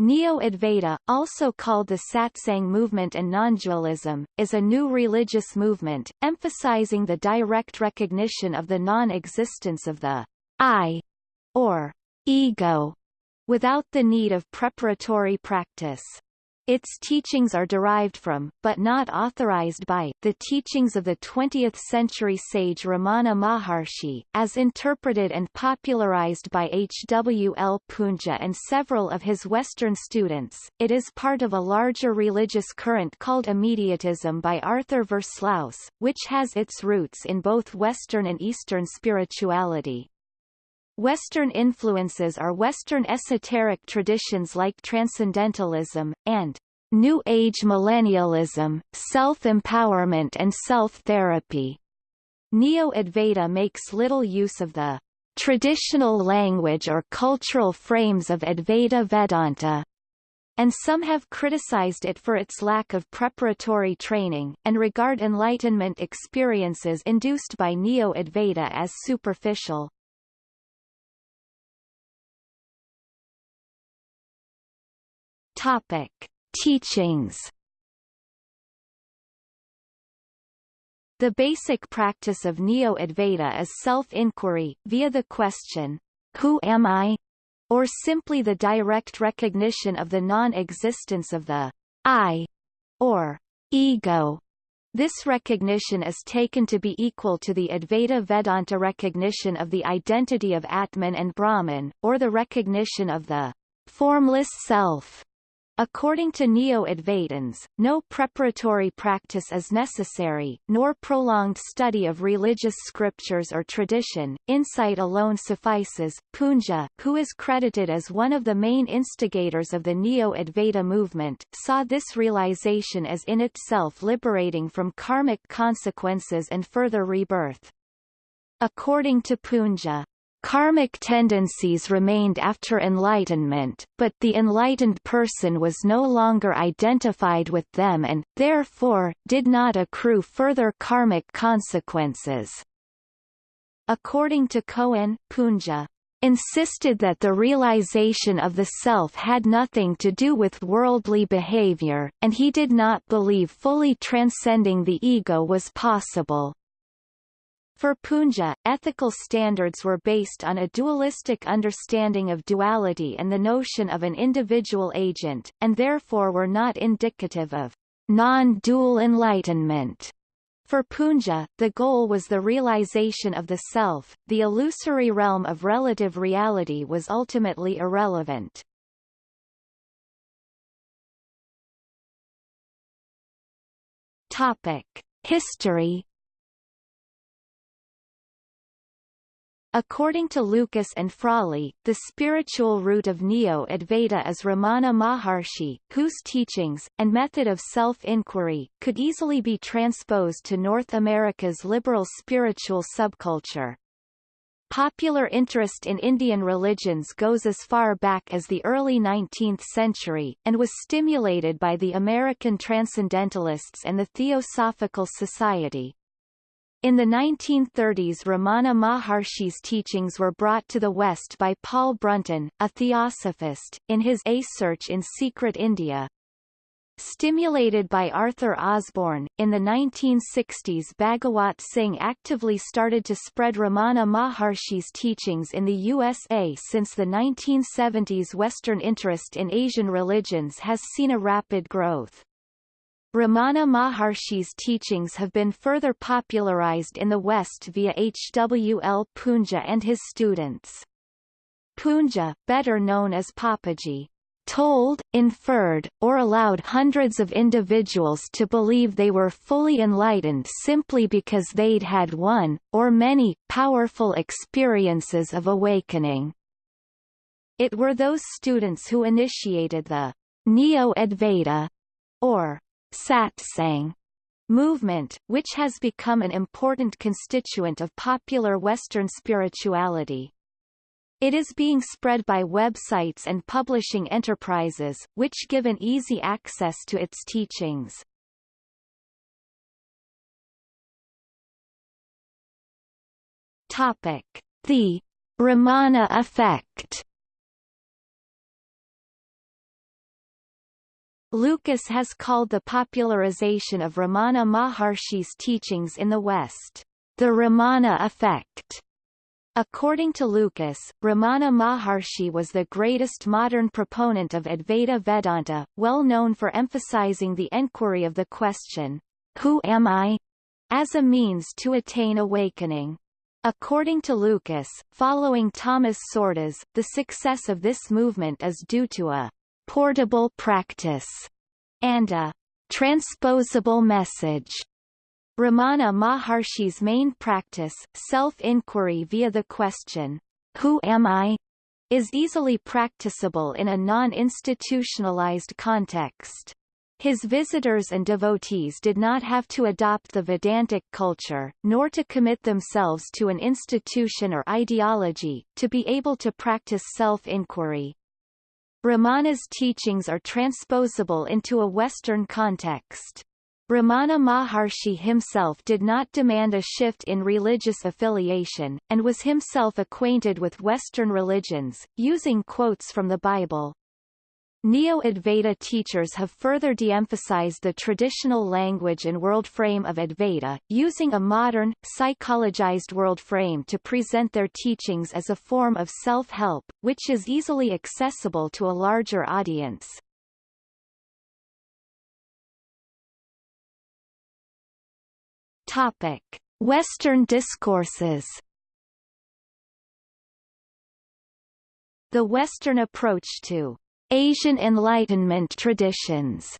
Neo-Advaita, also called the Satsang movement and non-dualism, is a new religious movement, emphasizing the direct recognition of the non-existence of the I, or ego, without the need of preparatory practice. Its teachings are derived from, but not authorized by, the teachings of the 20th-century sage Ramana Maharshi, as interpreted and popularized by H. W. L. Poonja and several of his Western students. It is part of a larger religious current called Immediatism by Arthur Versluis, which has its roots in both Western and Eastern spirituality. Western influences are Western esoteric traditions like Transcendentalism, and New Age millennialism, self-empowerment and self-therapy. Neo-Advaita makes little use of the traditional language or cultural frames of Advaita Vedanta, and some have criticized it for its lack of preparatory training, and regard Enlightenment experiences induced by Neo-Advaita as superficial. Topic. Teachings The basic practice of Neo-Advaita is self-inquiry, via the question, Who am I? or simply the direct recognition of the non-existence of the I, or ego. This recognition is taken to be equal to the Advaita Vedanta recognition of the identity of Atman and Brahman, or the recognition of the formless self. According to Neo-Advaitins, no preparatory practice is necessary, nor prolonged study of religious scriptures or tradition, insight alone suffices. Poonja, who is credited as one of the main instigators of the Neo-Advaita movement, saw this realization as in itself liberating from karmic consequences and further rebirth. According to Poonja, Karmic tendencies remained after enlightenment, but the enlightened person was no longer identified with them and, therefore, did not accrue further karmic consequences. According to Cohen, Poonja insisted that the realization of the self had nothing to do with worldly behavior, and he did not believe fully transcending the ego was possible. For Poonja, ethical standards were based on a dualistic understanding of duality and the notion of an individual agent, and therefore were not indicative of non-dual enlightenment. For Poonja, the goal was the realization of the self, the illusory realm of relative reality was ultimately irrelevant. Topic. History According to Lucas and Frawley, the spiritual root of Neo-Advaita is Ramana Maharshi, whose teachings, and method of self-inquiry, could easily be transposed to North America's liberal spiritual subculture. Popular interest in Indian religions goes as far back as the early 19th century, and was stimulated by the American Transcendentalists and the Theosophical Society. In the 1930s Ramana Maharshi's teachings were brought to the West by Paul Brunton, a theosophist, in his A Search in Secret India. Stimulated by Arthur Osborne, in the 1960s Bhagawat Singh actively started to spread Ramana Maharshi's teachings in the USA since the 1970s Western interest in Asian religions has seen a rapid growth. Ramana Maharshi's teachings have been further popularized in the West via H. W. L. Poonja and his students. Poonja, better known as Papaji, told, inferred, or allowed hundreds of individuals to believe they were fully enlightened simply because they'd had one, or many, powerful experiences of awakening. It were those students who initiated the Neo-Advaita, or satsang movement, which has become an important constituent of popular Western spirituality. It is being spread by websites and publishing enterprises, which give an easy access to its teachings. Topic. The Ramana effect Lucas has called the popularization of Ramana Maharshi's teachings in the West, the Ramana effect. According to Lucas, Ramana Maharshi was the greatest modern proponent of Advaita Vedanta, well known for emphasizing the enquiry of the question, Who am I? as a means to attain awakening. According to Lucas, following Thomas Csordas, the success of this movement is due to a portable practice and a transposable message. Ramana Maharshi's main practice, self-inquiry via the question, Who am I? is easily practicable in a non-institutionalized context. His visitors and devotees did not have to adopt the Vedantic culture, nor to commit themselves to an institution or ideology, to be able to practice self-inquiry. Ramana's teachings are transposable into a Western context. Ramana Maharshi himself did not demand a shift in religious affiliation, and was himself acquainted with Western religions, using quotes from the Bible. Neo-Advaita teachers have further de-emphasized the traditional language and world frame of Advaita, using a modern, psychologized world frame to present their teachings as a form of self-help, which is easily accessible to a larger audience. Topic. Western discourses The Western approach to Asian Enlightenment traditions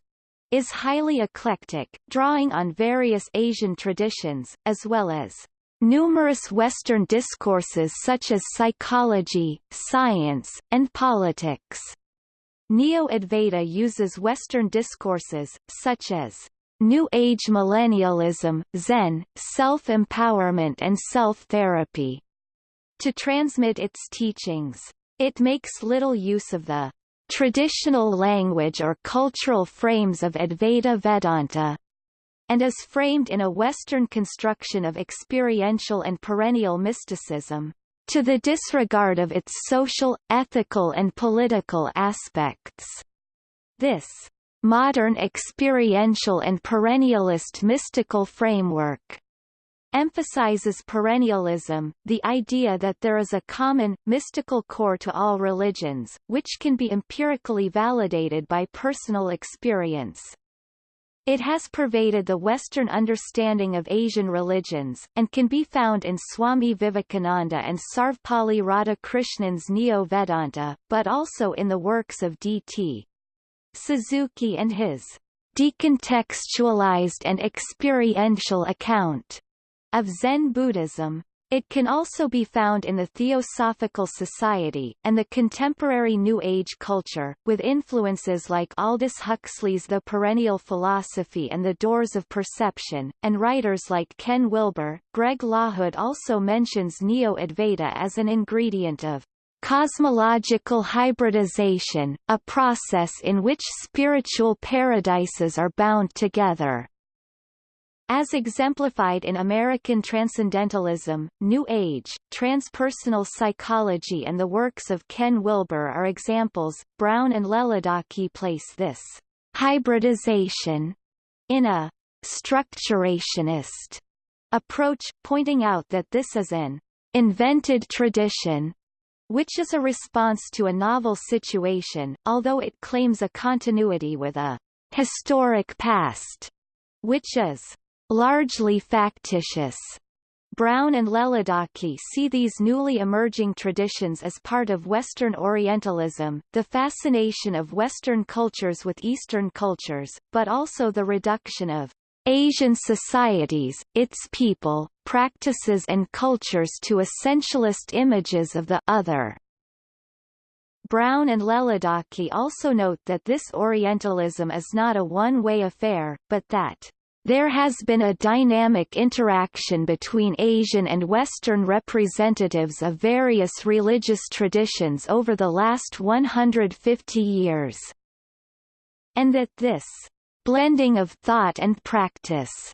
is highly eclectic, drawing on various Asian traditions, as well as numerous Western discourses such as psychology, science, and politics. Neo-Advaita uses Western discourses, such as New Age millennialism, Zen, self-empowerment and self-therapy, to transmit its teachings. It makes little use of the traditional language or cultural frames of Advaita Vedanta, and is framed in a Western construction of experiential and perennial mysticism, to the disregard of its social, ethical and political aspects. This modern experiential and perennialist mystical framework emphasizes perennialism, the idea that there is a common, mystical core to all religions, which can be empirically validated by personal experience. It has pervaded the Western understanding of Asian religions, and can be found in Swami Vivekananda and Sarvepalli Radhakrishnan's Neo-Vedanta, but also in the works of D.T. Suzuki and his decontextualized and experiential account of Zen Buddhism. It can also be found in the Theosophical Society, and the contemporary New Age culture, with influences like Aldous Huxley's The Perennial Philosophy and The Doors of Perception, and writers like Ken Wilber. Greg Lahood also mentions Neo-Advaita as an ingredient of cosmological hybridization, a process in which spiritual paradises are bound together. As exemplified in American Transcendentalism, New Age, transpersonal psychology and the works of Ken Wilber are examples. Brown and Leledaki place this hybridization in a structurationist approach, pointing out that this is an invented tradition which is a response to a novel situation, although it claims a continuity with a historic past, which is largely factitious. Brown and Leledaki see these newly emerging traditions as part of Western Orientalism, the fascination of Western cultures with Eastern cultures, but also the reduction of Asian societies, its people, practices and cultures to essentialist images of the other. Brown and Leledaki also note that this Orientalism is not a one-way affair, but that there has been a dynamic interaction between Asian and Western representatives of various religious traditions over the last 150 years. And that this blending of thought and practice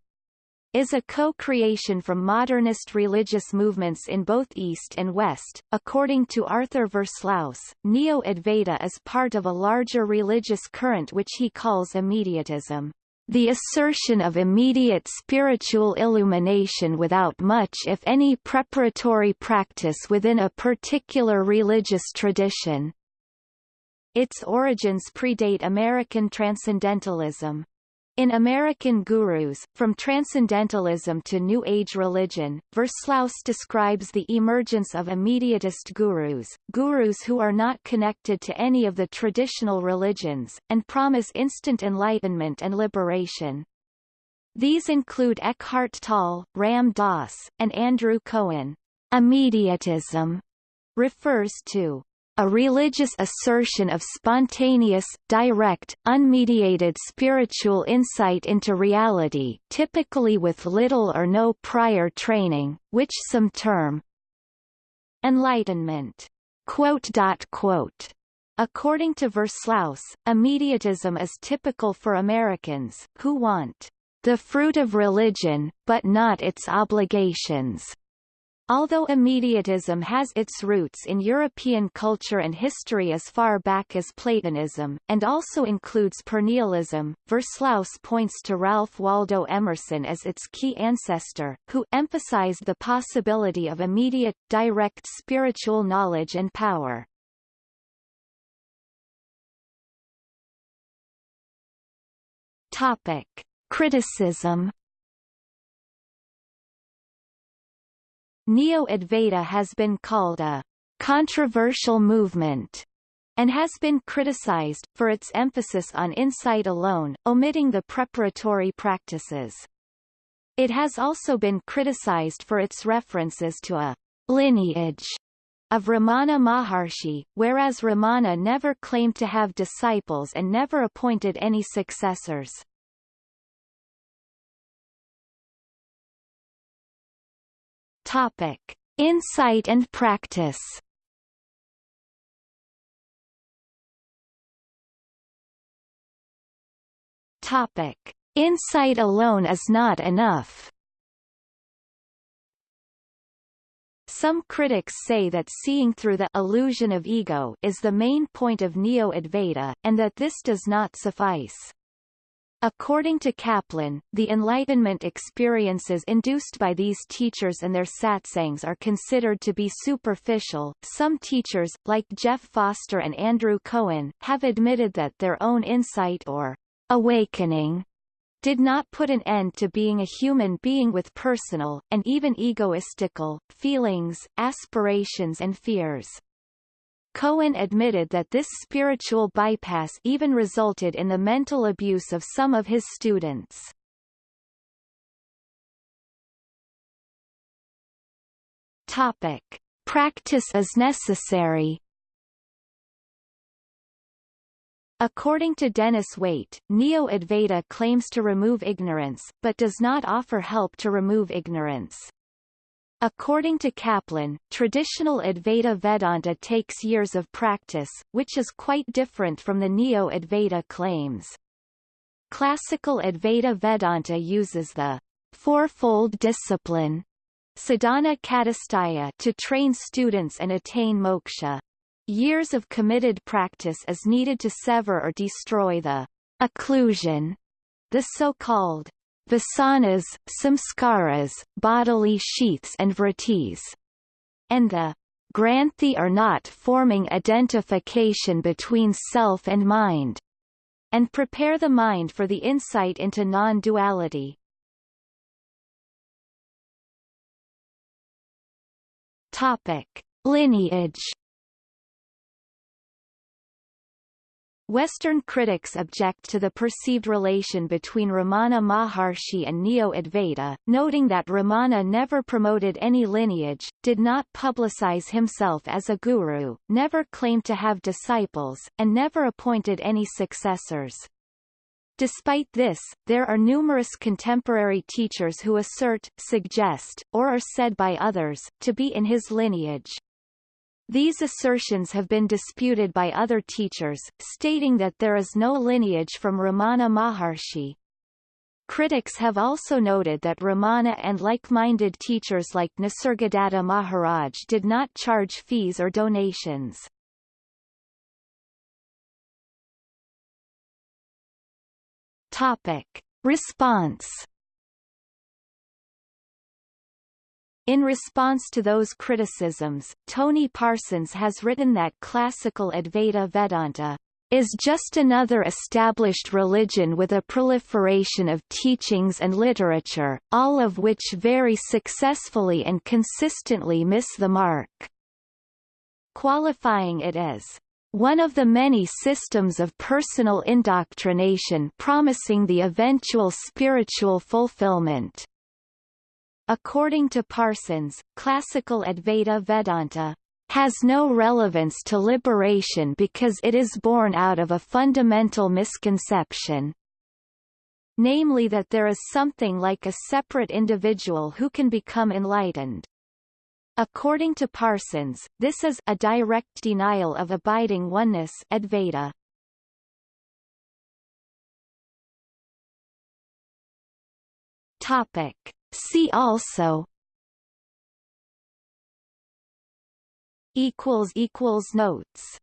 is a co-creation from modernist religious movements in both East and West. According to Arthur Versluis, Neo-Advaita is part of a larger religious current which he calls immediatism. The assertion of immediate spiritual illumination without much if any preparatory practice within a particular religious tradition. Its origins predate American Transcendentalism. In American Gurus, From Transcendentalism to New Age Religion, Versluis describes the emergence of immediatist gurus, gurus who are not connected to any of the traditional religions, and promise instant enlightenment and liberation. These include Eckhart Tolle, Ram Dass, and Andrew Cohen. Immediatism refers to a religious assertion of spontaneous, direct, unmediated spiritual insight into reality typically with little or no prior training, which some term enlightenment. According to Versluis, immediatism is typical for Americans, who want the fruit of religion, but not its obligations. Although immediatism has its roots in European culture and history as far back as Platonism, and also includes Perennialism, Versluis points to Ralph Waldo Emerson as its key ancestor, who emphasized the possibility of immediate, direct spiritual knowledge and power. Topic. Criticism Neo-Advaita has been called a controversial movement and has been criticized, for its emphasis on insight alone, omitting the preparatory practices. It has also been criticized for its references to a lineage of Ramana Maharshi, whereas Ramana never claimed to have disciples and never appointed any successors. Topic: Insight and practice. Topic: Insight alone is not enough. Some critics say that seeing through the illusion of ego is the main point of Neo-Advaita, and that this does not suffice. According to Caplan, the Enlightenment experiences induced by these teachers and their satsangs are considered to be superficial. Some teachers, like Jeff Foster and Andrew Cohen, have admitted that their own insight or awakening did not put an end to being a human being with personal, and even egoistical, feelings, aspirations and fears. Cohen admitted that this spiritual bypass even resulted in the mental abuse of some of his students. Topic. Practice is necessary According to Dennis Waite, Neo-Advaita claims to remove ignorance, but does not offer help to remove ignorance. According to Caplan, traditional Advaita Vedanta takes years of practice, which is quite different from the Neo-Advaita claims. Classical Advaita Vedanta uses the fourfold discipline sadhana chatushtaya to train students and attain moksha. Years of committed practice is needed to sever or destroy the occlusion, the so-called vasanas, samskaras, bodily sheaths and vrittis, and the granthi are not forming identification between self and mind, and prepare the mind for the insight into non-duality. Topic: Lineage Western critics object to the perceived relation between Ramana Maharshi and Neo-Advaita, noting that Ramana never promoted any lineage, did not publicize himself as a guru, never claimed to have disciples, and never appointed any successors. Despite this, there are numerous contemporary teachers who assert, suggest, or are said by others, to be in his lineage. These assertions have been disputed by other teachers, stating that there is no lineage from Ramana Maharshi. Critics have also noted that Ramana and like-minded teachers like Nisargadatta Maharaj did not charge fees or donations. Topic. Response In response to those criticisms, Tony Parsons has written that classical Advaita Vedanta is just another established religion with a proliferation of teachings and literature, all of which very successfully and consistently miss the mark. Qualifying it as one of the many systems of personal indoctrination promising the eventual spiritual fulfillment. According to Parsons, classical Advaita Vedanta has no relevance to liberation because it is born out of a fundamental misconception, namely that there is something like a separate individual who can become enlightened. According to Parsons, this is a direct denial of abiding oneness Advaita. Topic See also. Equals equals notes